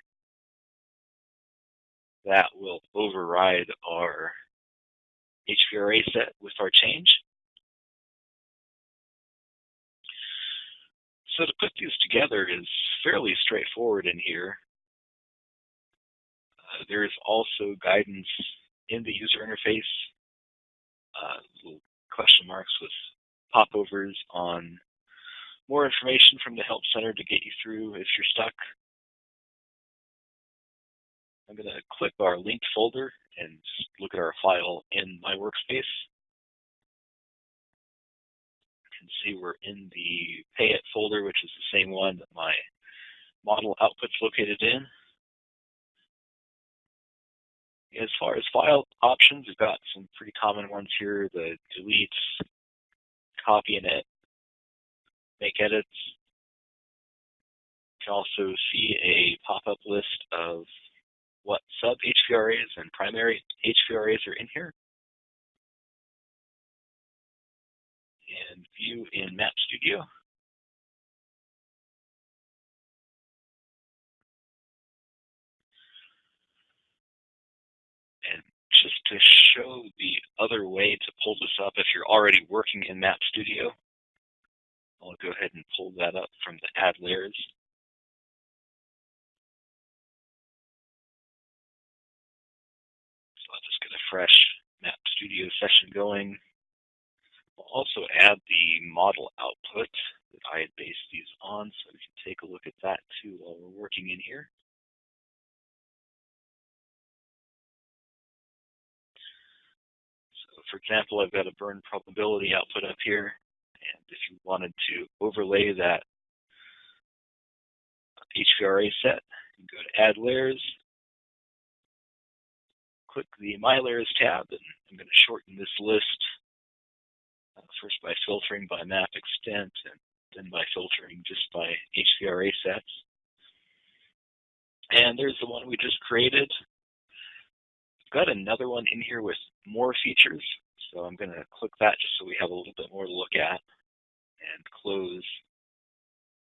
That will override our HVRA set with our change. So to put these together is fairly straightforward in here. Uh, there is also guidance in the user interface, uh, little question marks with popovers on more information from the Help Center to get you through if you're stuck. I'm going to click our linked folder and look at our file in my workspace. You can see we're in the Payette folder, which is the same one that my model output's located in. As far as file options, we've got some pretty common ones here, the delete, copy edit, make edits. You can also see a pop-up list of what sub HVRAs and primary HVRAs are in here. And view in Map Studio. And just to show the other way to pull this up, if you're already working in Map Studio, I'll go ahead and pull that up from the Add Layers. So I'll just get a fresh Map Studio session going. I'll also add the model output that I had based these on, so we can take a look at that too while we're working in here. So for example, I've got a burn probability output up here, and if you wanted to overlay that HVRA set, you go to Add Layers, click the My Layers tab, and I'm going to shorten this list uh, first by filtering by map extent and then by filtering just by HVRA sets. And there's the one we just created. I've got another one in here with more features. So I'm going to click that just so we have a little bit more to look at and close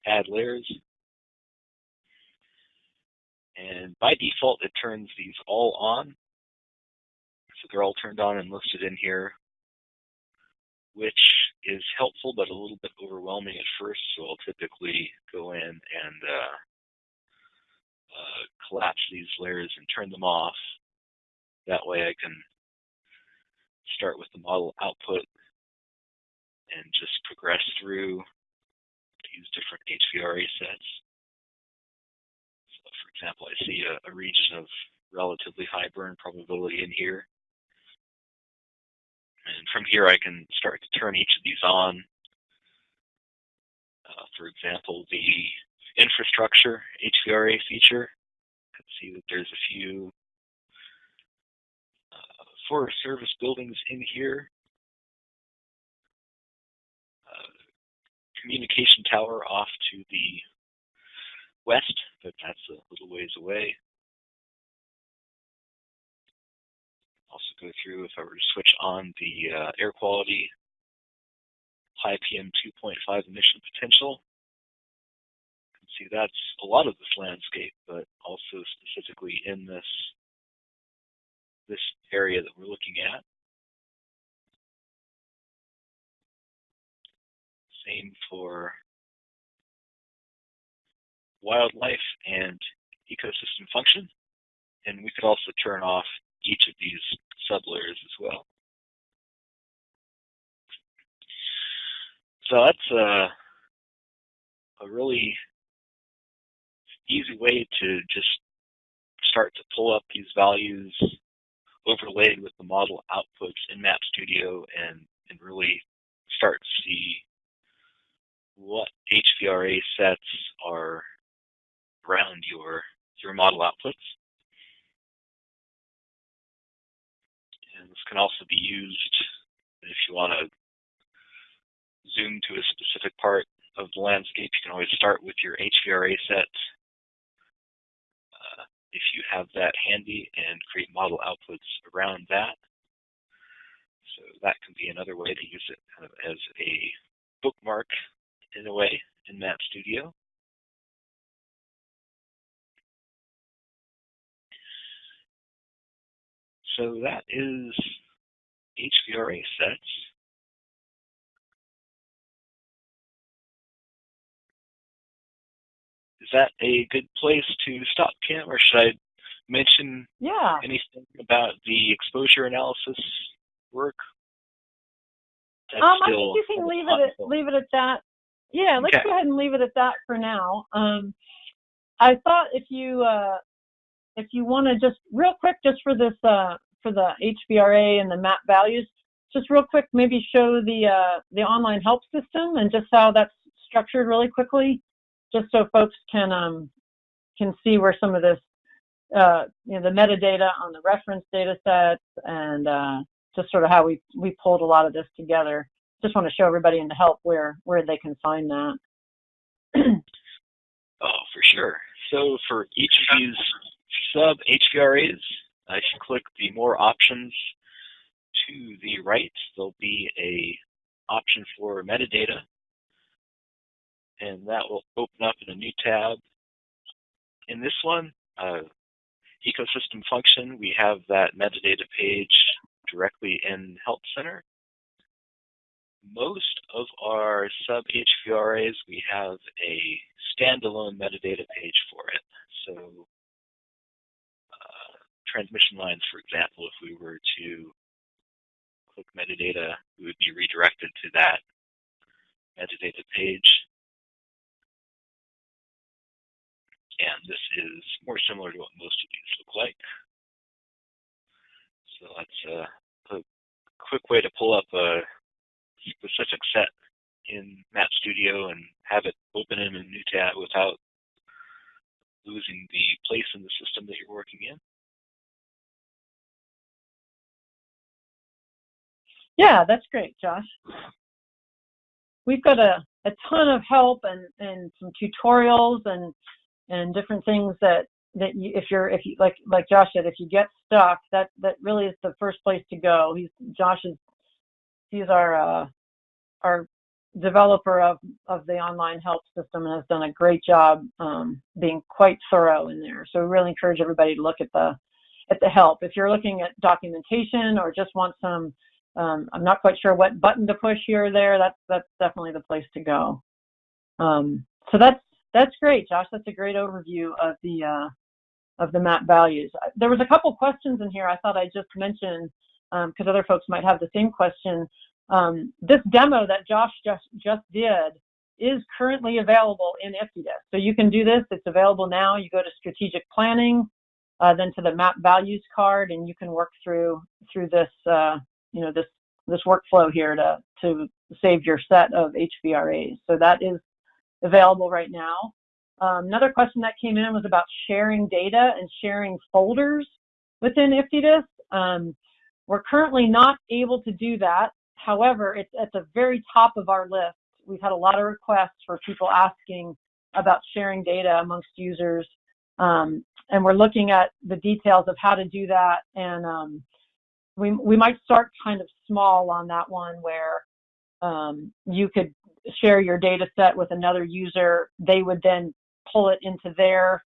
add layers. And by default, it turns these all on. So they're all turned on and listed in here, which is helpful, but a little bit overwhelming at first. So I'll typically go in and uh, uh, collapse these layers and turn them off. That way I can start with the model output and just progress through these different HVRA sets. So for example, I see a, a region of relatively high burn probability in here. And from here, I can start to turn each of these on. Uh, for example, the infrastructure HVRA feature. You can see that there's a few uh, Forest Service buildings in here. Communication tower off to the west, but that's a little ways away. Also go through if I were to switch on the uh, air quality high PM 2.5 emission potential. You can see that's a lot of this landscape, but also specifically in this this area that we're looking at. For wildlife and ecosystem function. And we could also turn off each of these sublayers as well. So that's a, a really easy way to just start to pull up these values overlaid with the model outputs in Map Studio and, and really start to see what HVRA sets are around your, your model outputs. And this can also be used if you want to zoom to a specific part of the landscape. You can always start with your HVRA set uh, if you have that handy and create model outputs around that. So that can be another way to use it kind of as a bookmark in a way in Map Studio. So that is HVRA sets. Is that a good place to stop, Kim, or should I mention Yeah. anything about the exposure analysis work? That's Um, I think you can leave it at, leave it at that. Yeah, let's Okay. go ahead and leave it at that for now. Um, I thought if you uh, if you want to just real quick, just for this uh, for the HVRA and the map values, just real quick, maybe show the uh, the online help system and just how that's structured really quickly, just so folks can um, can see where some of this, uh, you know, the metadata on the reference data sets and uh, just sort of how we we pulled a lot of this together. Just want to show everybody in the help where where they can find that. oh, for sure. So for each of these sub HVRAs, if you click the more options to the right, there'll be a option for metadata, and that will open up in a new tab. In this one, uh, ecosystem function, we have that metadata page directly in Help Center. Most of our sub HVRAs, we have a standalone metadata page for it. So uh, transmission lines, for example, if we were to click metadata, we would be redirected to that metadata page. And this is more similar to what most of these look like. So that's a, a quick way to pull up a specific set in Map Studio and have it open in a new tab without losing the place in the system that you're working in. Yeah, that's great, Josh. We've got a, a ton of help and, and some tutorials and and different things that that you, if you're if you like like Josh said, if you get stuck, that that really is the first place to go. He's Josh is he's our uh, our developer of of the online help system and has done a great job um, being quite thorough in there. So we really encourage everybody to look at the at the help. If you're looking at documentation or just want some um, I'm not quite sure what button to push here or there. That's that's definitely the place to go. Um, so that's that's great, Josh. That's a great overview of the uh, of the map values. There was a couple questions in here I thought I'd just mention because um, other folks might have the same question. Um, this demo that Josh just just did is currently available in IFTDSS. So you can do this. It's available now. You go to strategic planning, uh, then to the map values card, and you can work through through this uh, you know, this, this workflow here to, to save your set of HVRAs. So that is available right now. Um, another question that came in was about sharing data and sharing folders within IFTDSS. Um, we're currently not able to do that. However, it's at the very top of our list. We've had a lot of requests for people asking about sharing data amongst users. Um, and we're looking at the details of how to do that and um, we, we might start kind of small on that one where um, you could share your data set with another user. They would then pull it into their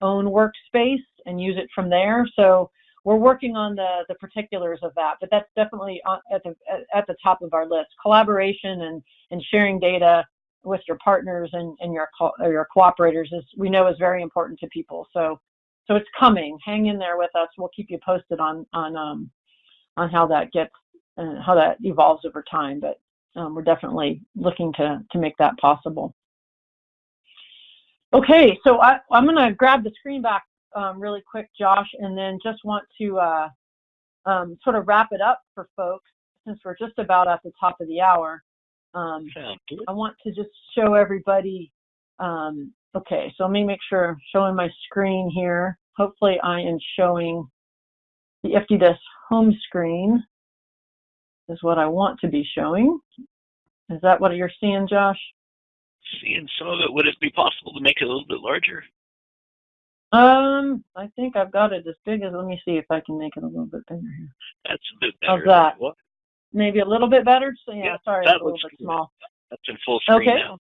own workspace and use it from there. So we're working on the, the particulars of that, but that's definitely at the, at the top of our list. Collaboration and, and sharing data with your partners and, and your, co your cooperators is, we know is very important to people. So, so it's coming. Hang in there with us. We'll keep you posted on, on um, on how that gets uh, how that evolves over time. But um, we're definitely looking to to make that possible. Okay, so I, am going to grab the screen back um, really quick, Josh, and then just want to uh, um, sort of wrap it up for folks since we're just about at the top of the hour. Um, I want to just show everybody. Um, okay, so let me make sure I'm showing my screen here. Hopefully, I am showing the IFTDSS home screen is what I want to be showing. Is that what you're seeing, Josh? Seeing some of it. Would it be possible to make it a little bit larger? Um, I think I've got it as big as, let me see if I can make it a little bit bigger here. That's a bit better. How's that? What? Maybe a little bit better? So yeah, yeah sorry, it's a little bit small. That's in full screen okay. now.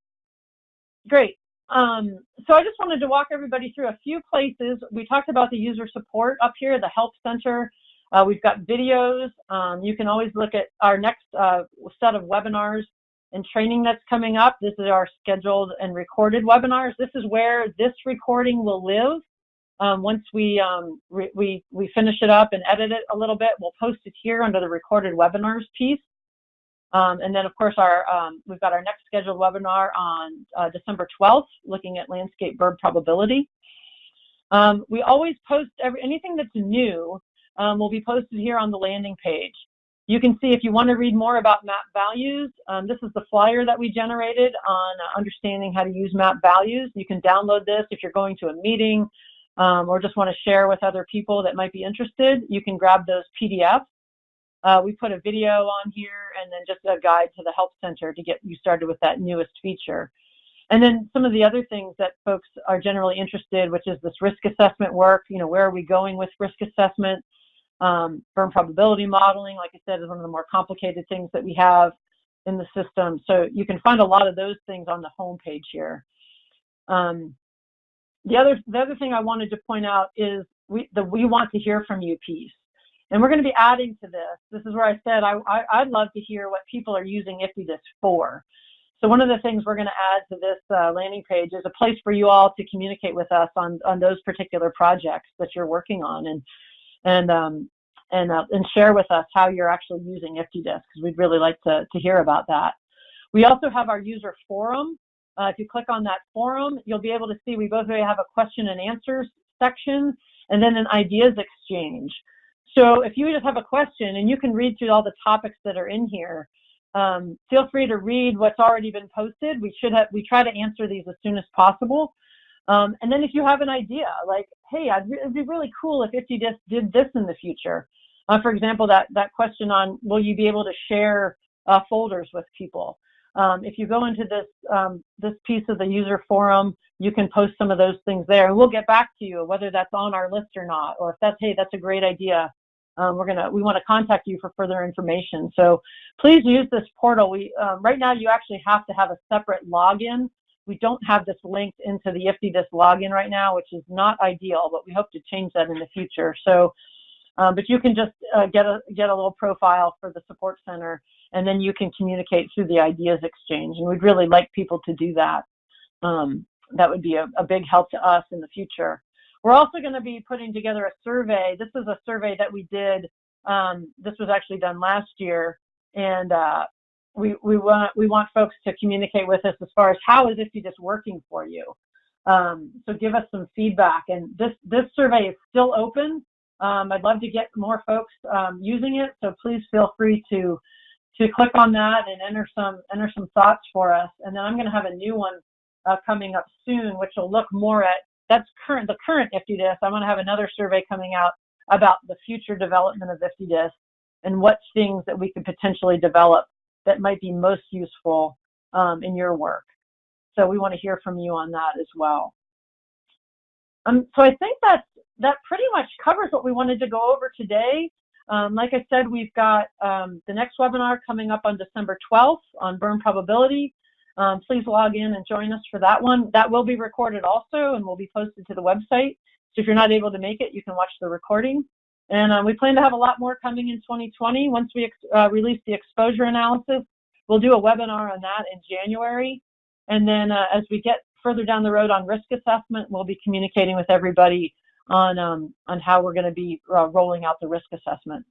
Great. Um, so I just wanted to walk everybody through a few places. We talked about the user support up here, the help center. Uh, we've got videos. Um, you can always look at our next uh, set of webinars and training that's coming up. This is our scheduled and recorded webinars. This is where this recording will live. Um, once we, um, we, we finish it up and edit it a little bit, we'll post it here under the recorded webinars piece. Um, and then, of course, our um, we've got our next scheduled webinar on uh, December 12th, looking at landscape burn probability. Um, we always post every, anything that's new um, will be posted here on the landing page. You can see if you want to read more about map values, um, this is the flyer that we generated on uh, understanding how to use map values. You can download this if you're going to a meeting um, or just want to share with other people that might be interested. You can grab those PDFs. Uh, we put a video on here and then just a guide to the Help Center to get you started with that newest feature. And then some of the other things that folks are generally interested, which is this risk assessment work, you know, where are we going with risk assessment? Um, burn probability modeling, like I said, is one of the more complicated things that we have in the system. So you can find a lot of those things on the home page here. Um, the other the other thing I wanted to point out is we the we want to hear from you piece. And we're going to be adding to this. This is where I said I, I, would love to hear what people are using IFTDSS for. So one of the things we're going to add to this uh, landing page is a place for you all to communicate with us on, on those particular projects that you're working on. And and um, and uh, and share with us how you're actually using IFTDSS because we'd really like to to hear about that. We also have our user forum. Uh, if you click on that forum, you'll be able to see we both have a question and answers section and then an ideas exchange. So if you just have a question and you can read through all the topics that are in here, um, feel free to read what's already been posted. We should have we try to answer these as soon as possible. Um, and then if you have an idea, like, hey, it'd be really cool if IFTDSS did this in the future. Uh, for example, that, that question on will you be able to share uh, folders with people? Um, if you go into this, um, this piece of the user forum, you can post some of those things there and we'll get back to you whether that's on our list or not, or if that's, hey, that's a great idea. Um, we're gonna, we want to contact you for further information. So please use this portal. We, um, right now you actually have to have a separate login we don't have this linked into the IFTDSS login right now, which is not ideal, but we hope to change that in the future. So, um, but you can just uh, get a get a little profile for the support center, and then you can communicate through the ideas exchange. And we'd really like people to do that. Um, that would be a, a big help to us in the future. We're also going to be putting together a survey. This is a survey that we did. Um, this was actually done last year, and uh, we, we want we want folks to communicate with us as far as how is IFTDSS working for you. Um, so give us some feedback. And this this survey is still open. Um, I'd love to get more folks um, using it. So please feel free to to click on that and enter some enter some thoughts for us. And then I'm going to have a new one uh, coming up soon, which will look more at that's current the current IFTDSS. I'm going to have another survey coming out about the future development of IFTDSS and what things that we could potentially develop that might be most useful um, in your work. So we want to hear from you on that as well. Um, so I think that that pretty much covers what we wanted to go over today. Um, like I said, we've got um, the next webinar coming up on December 12th on burn probability. Um, please log in and join us for that one. That will be recorded also and will be posted to the website. So if you're not able to make it, you can watch the recording. And uh, we plan to have a lot more coming in 2020. Once we uh, release the exposure analysis, we'll do a webinar on that in January. And then uh, as we get further down the road on risk assessment, we'll be communicating with everybody on, um, on how we're going to be uh, rolling out the risk assessment.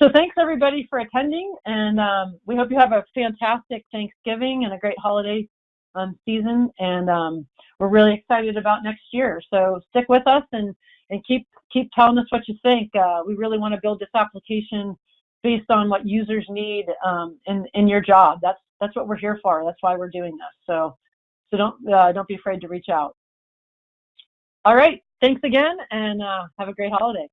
So thanks everybody for attending, and um, we hope you have a fantastic Thanksgiving and a great holiday um, season. And um, we're really excited about next year. So stick with us and and keep keep telling us what you think. Uh, we really want to build this application based on what users need um, in in your job. That's that's what we're here for. That's why we're doing this. So so don't uh, don't be afraid to reach out. All right. Thanks again, and uh, have a great holiday.